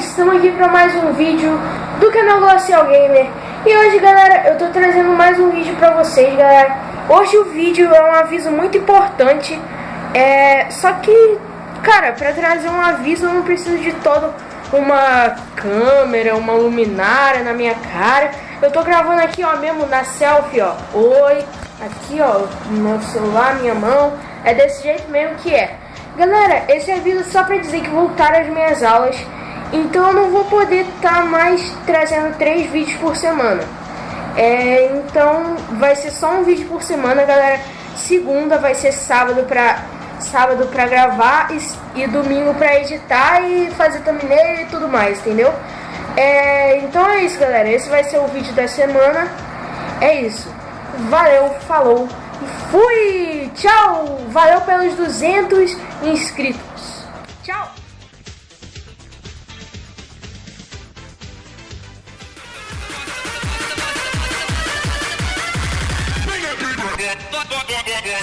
estamos aqui para mais um vídeo do canal Glacial Gamer. E hoje galera, eu tô trazendo mais um vídeo para vocês galera. Hoje o vídeo é um aviso muito importante. É, Só que, cara, para trazer um aviso eu não preciso de todo uma câmera, uma luminária na minha cara. Eu tô gravando aqui ó, mesmo na selfie ó. Oi, aqui ó, meu celular, minha mão. É desse jeito mesmo que é. Galera, esse aviso é só pra dizer que voltaram as minhas aulas então eu não vou poder estar tá mais trazendo três vídeos por semana. É, então vai ser só um vídeo por semana, galera. Segunda vai ser sábado pra, sábado pra gravar e, e domingo pra editar e fazer thumbnail e tudo mais, entendeu? É, então é isso, galera. Esse vai ser o vídeo da semana. É isso. Valeu, falou e fui! Tchau! Valeu pelos 200 inscritos. Tchau! Yeah,